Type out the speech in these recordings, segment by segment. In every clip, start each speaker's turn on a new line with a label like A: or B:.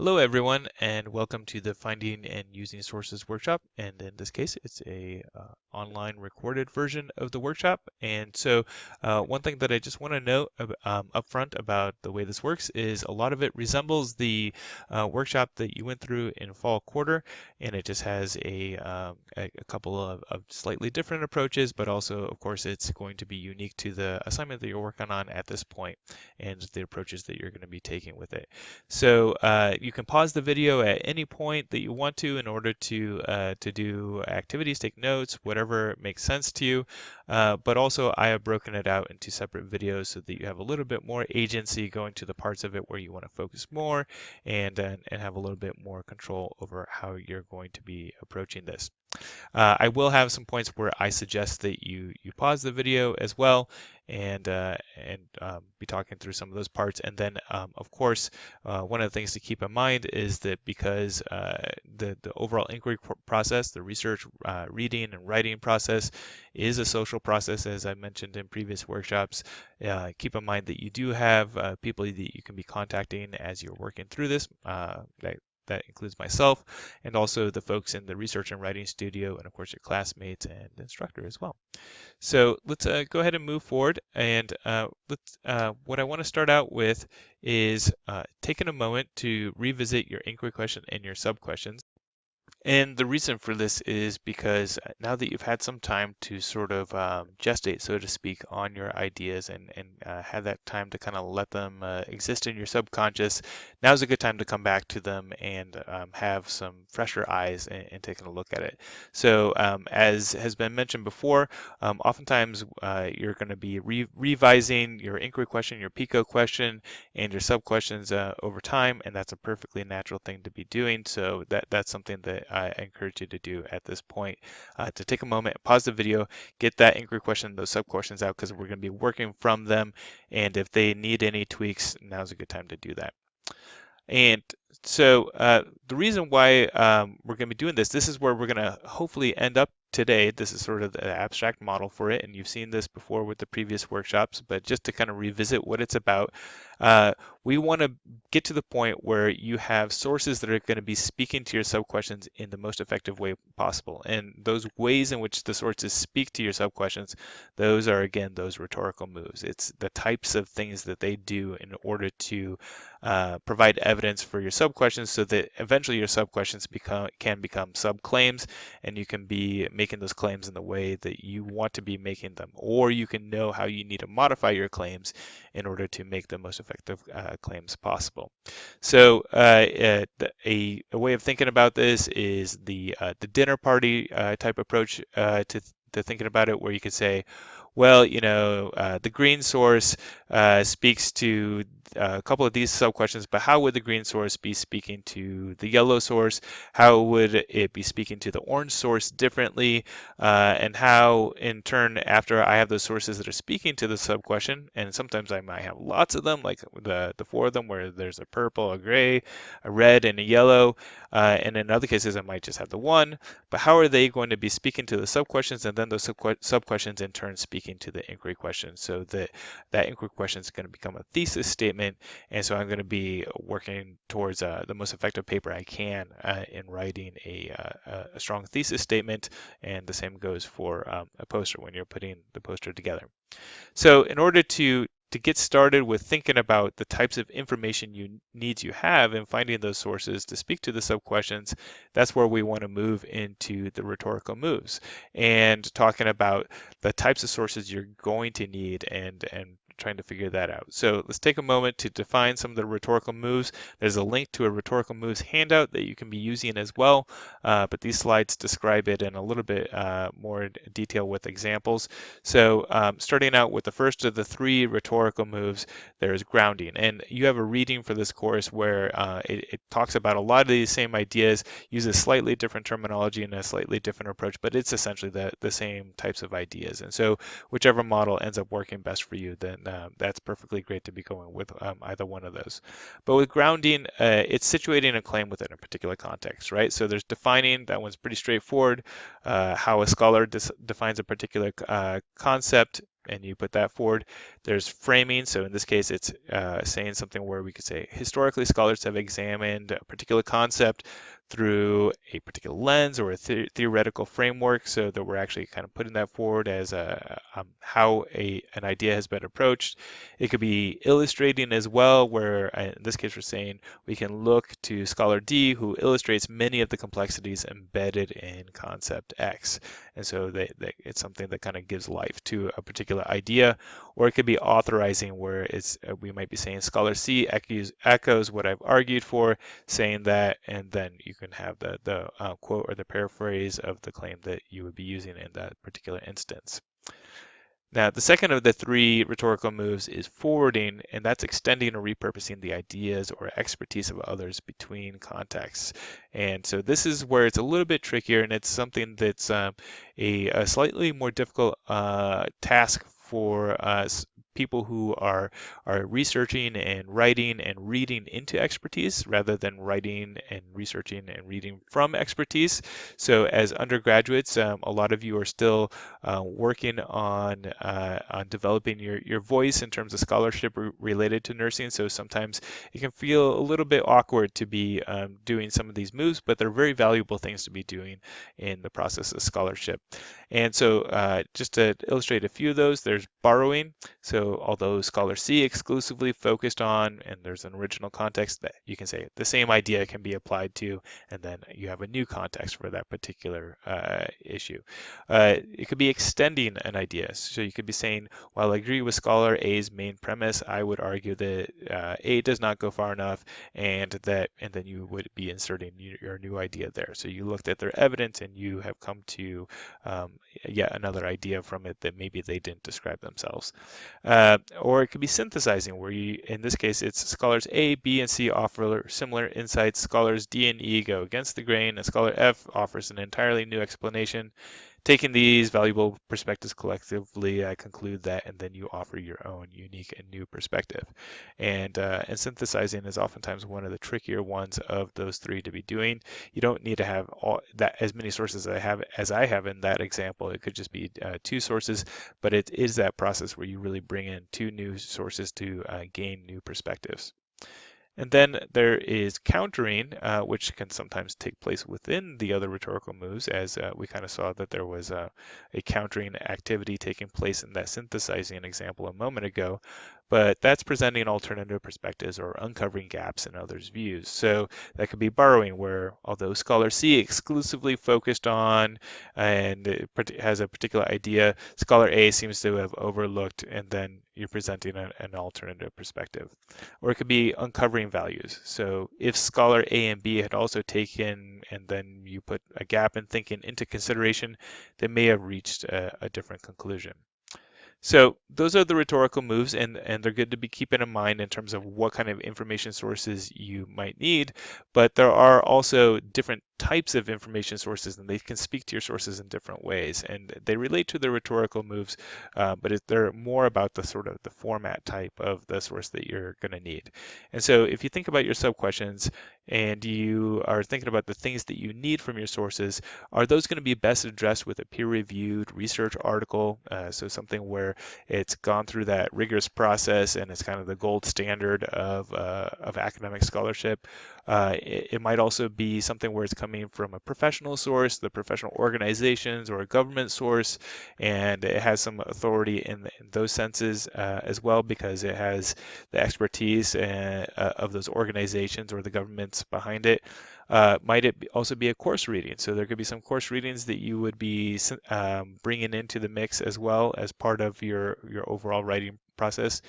A: Hello everyone and welcome to the Finding and Using Sources workshop and in this case it's a uh, online recorded version of the workshop and so uh, one thing that I just want to note um, up front about the way this works is a lot of it resembles the uh, workshop that you went through in fall quarter and it just has a, um, a, a, couple of, of, slightly different approaches but also of course it's going to be unique to the assignment that you're working on at this point and the approaches that you're going to be taking with it. So uh, you can pause the video at any point that you want to in order to uh, to do activities, take notes, whatever makes sense to you. Uh, but also I have broken it out into separate videos so that you have a little bit more agency going to the parts of it where you want to focus more and, and, and have a little bit more control over how you're going to be approaching this. Uh, I will have some points where I suggest that you you pause the video as well and uh, and um, be talking through some of those parts. And then, um, of course, uh, one of the things to keep in mind is that because uh, the the overall inquiry process, the research, uh, reading, and writing process is a social process, as I mentioned in previous workshops. Uh, keep in mind that you do have people that you can be contacting as you're working through this. that that includes myself and also the folks in the research and writing studio and of course your classmates and instructor as well. So let's uh, go ahead and move forward and uh, let's, uh, what I want to start out with is uh, taking a moment to revisit your inquiry question and your sub questions and the reason for this is because uh, now that you've had some time to sort of um, gestate, so to speak, on your ideas and, and uh, have that time to kind of let them uh, exist in your subconscious, now's a good time to come back to them and um, have some fresher eyes and, and, taking a look at it. So um, as has been mentioned before, um, oftentimes uh, you're going to be re revising your inquiry question, your PICO question, and your sub questions uh, over time, and that's a perfectly natural thing to be doing. So that, that's something that I encourage you to do at this point uh, to take a moment, pause the video, get that inquiry question, those sub questions out because we're going to be working from them. And if they need any tweaks, now's a good time to do that. And so uh, the reason why um, we're going to be doing this, this is where we're going to hopefully end up today. This is sort of the abstract model for it, and you've seen this before with the previous workshops, but just to kind of revisit what it's about, uh, we want to get to the point where you have sources that are going to be speaking to your sub-questions in the most effective way possible. And those ways in which the sources speak to your sub-questions, those are, again, those rhetorical moves. It's the types of things that they do in order to uh, provide evidence for your sub-questions so that eventually your sub-questions become, can become sub-claims and you can be making those claims in the way that you want to be making them, or you can know how you need to modify your claims in order to make the most effective uh, claims possible. So uh, uh a, a, way of thinking about this is the uh, the dinner party uh, type approach to, to thinking about it, where you could say, well, you know, uh, the green source uh, speaks to uh, a couple of these sub questions, but how would the green source be speaking to the yellow source? How would it be speaking to the orange source differently? Uh, and how, in turn, after I have those sources that are speaking to the sub question, and sometimes I might have lots of them, like the, the four of them, where there's a purple, a gray, a red, and a yellow. Uh, and in other cases, I might just have the one. But how are they going to be speaking to the sub questions, and then those sub questions in turn speaking speaking to the inquiry question. So that that inquiry question is going to become a thesis statement, and so I'm going to be working towards uh, the most effective paper I can uh, in writing a, uh, a, strong thesis statement, and the same goes for um, a poster when you're putting the poster together. So in order to to get started with thinking about the types of information you needs you have and finding those sources to speak to the sub questions, that's where we want to move into the rhetorical moves and talking about the types of sources you're going to need and and trying to figure that out. So let's take a moment to define some of the rhetorical moves. There's a link to a rhetorical moves handout that you can be using as well, uh, but these slides describe it in a little bit uh, more detail with examples. So um, starting out with the first of the three rhetorical moves, there's grounding. And you have a reading for this course where uh, it, it talks about a lot of these same ideas, uses slightly different terminology and a slightly different approach, but it's essentially the, the same types of ideas. And so whichever model ends up working best for you, then uh, that's perfectly great to be going with um, either one of those. But with grounding, uh, it's situating a claim within a particular context, right? So there's defining, that one's pretty straightforward, uh, how a scholar defines a particular uh, concept and you put that forward. There's framing, so in this case, it's uh, saying something where we could say historically scholars have examined a particular concept through a particular lens or a the theoretical framework so that we're actually kind of putting that forward as a, um, how a, an idea has been approached. It could be illustrating as well, where uh, in this case we're saying we can look to Scholar D who illustrates many of the complexities embedded in concept X. And so they, they, it's something that kind of gives life to a particular idea, or it could be authorizing where it's uh, we might be saying Scholar C echoes, echoes what I've argued for, saying that, and then you can have the, the uh, quote or the paraphrase of the claim that you would be using in that particular instance. Now, the second of the three rhetorical moves is forwarding, and that's extending or repurposing the ideas or expertise of others between contexts. And so this is where it's a little bit trickier, and it's something that's um, a, a, slightly more difficult uh, task for us people who are are researching and writing and reading into expertise rather than writing and researching and reading from expertise. So as undergraduates, um, a lot of you are still uh, working on uh, on developing your your voice in terms of scholarship re related to nursing. So sometimes it can feel a little bit awkward to be um, doing some of these moves, but they're very valuable things to be doing in the process of scholarship. And so uh, just to illustrate a few of those, there's borrowing. So although Scholar C exclusively focused on, and there's an original context that you can say the same idea can be applied to, and then you have a new context for that particular uh, issue. Uh, it could be extending an idea. So you could be saying, while I agree with Scholar A's main premise, I would argue that uh, A does not go far enough, and that, and then you would be inserting your new idea there. So you looked at their evidence and you have come to um, yet another idea from it that maybe they didn't describe themselves. Uh, or it could be synthesizing, where you, in this case, it's scholars A, B, and C offer similar insights. Scholars D and E go against the grain, and scholar F offers an entirely new explanation. Taking these valuable perspectives collectively, I conclude that, and then you offer your own unique and new perspective. And, uh, and synthesizing is oftentimes one of the trickier ones of those three to be doing. You don't need to have all that as many sources as I have as I have in that example. It could just be uh, two sources, but it is that process where you really bring in two new sources to uh, gain new perspectives. And then there is countering, uh, which can sometimes take place within the other rhetorical moves, as uh, we kind of saw that there was a, a countering activity taking place in that synthesizing example a moment ago but that's presenting alternative perspectives or uncovering gaps in others' views. So that could be borrowing, where although Scholar C exclusively focused on and has a particular idea, Scholar A seems to have overlooked, and then you're presenting a, an alternative perspective. Or it could be uncovering values. So if Scholar A and B had also taken, and then you put a gap in thinking into consideration, they may have reached a, a different conclusion. So those are the rhetorical moves, and, and they're good to be keeping in mind in terms of what kind of information sources you might need. But there are also different types of information sources, and they can speak to your sources in different ways. And they relate to the rhetorical moves, uh, but it, they're more about the sort of the format type of the source that you're going to need. And so if you think about your sub questions and you are thinking about the things that you need from your sources, are those going to be best addressed with a peer-reviewed research article? Uh, so something where it's gone through that rigorous process and it's kind of the gold standard of, uh, of academic scholarship. Uh, it, it, might also be something where it's coming from a professional source, the professional organizations, or a government source, and it has some authority in, in those senses uh, as well because it has the expertise uh, of those organizations or the governments behind it. Uh, might it also be a course reading? So there could be some course readings that you would be um, bringing into the mix as well as part of your your overall writing process.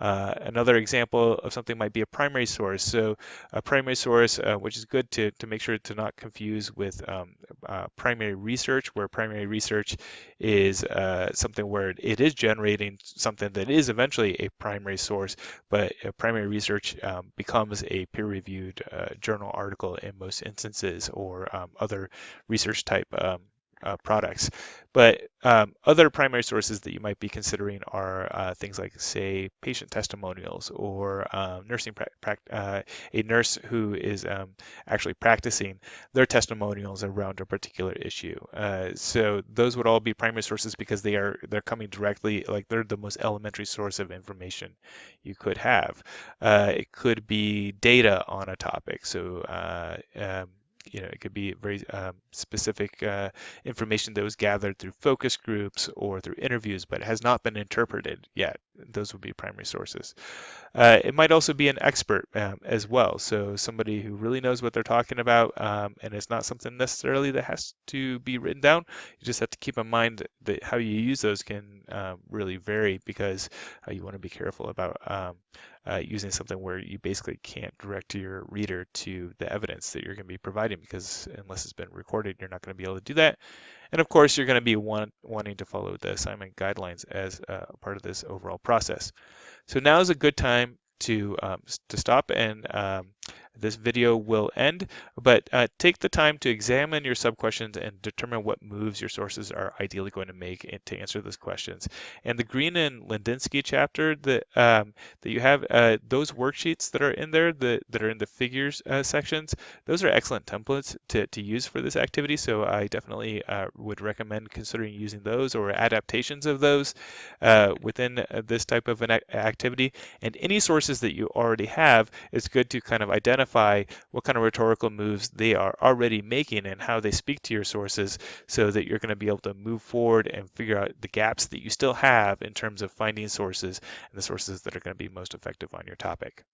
A: Uh, another example of something might be a primary source. So a primary source, uh, which is good to, to make sure to not confuse with um, uh, primary research, where primary research is uh, something where it is generating something that is eventually a primary source, but primary research um, becomes a peer-reviewed uh, journal article in most instances or um, other research type um, uh, products. But um, other primary sources that you might be considering are uh, things like, say, patient testimonials or um, nursing uh, a nurse who is um, actually practicing their testimonials around a particular issue. Uh, so those would all be primary sources because they are they're coming directly, like they're the most elementary source of information you could have. Uh, it could be data on a topic. So uh, um, you know, it could be very um, specific uh, information that was gathered through focus groups or through interviews, but has not been interpreted yet. Those would be primary sources. Uh, it might also be an expert um, as well, so somebody who really knows what they're talking about, um, and it's not something necessarily that has to be written down. You just have to keep in mind that how you use those can um, really vary because uh, you want to be careful about um, uh, using something where you basically can't direct your reader to the evidence that you're going to be providing because unless it's been recorded, you're not going to be able to do that. And of course, you're going to be want, wanting to follow the assignment guidelines as a part of this overall process. So now is a good time to um, to stop and um, this video will end, but uh, take the time to examine your sub-questions and determine what moves your sources are ideally going to make to answer those questions. And the Greene and Lidinsky chapter that um, that you have, uh, those worksheets that are in there, that, that are in the figures uh, sections, those are excellent templates to, to use for this activity. So I definitely uh, would recommend considering using those or adaptations of those uh, within uh, this type of an activity. And any sources that you already have, it's good to kind of identify identify what kind of rhetorical moves they are already making and how they speak to your sources so that you're going to be able to move forward and figure out the gaps that you still have in terms of finding sources and the sources that are going to be most effective on your topic.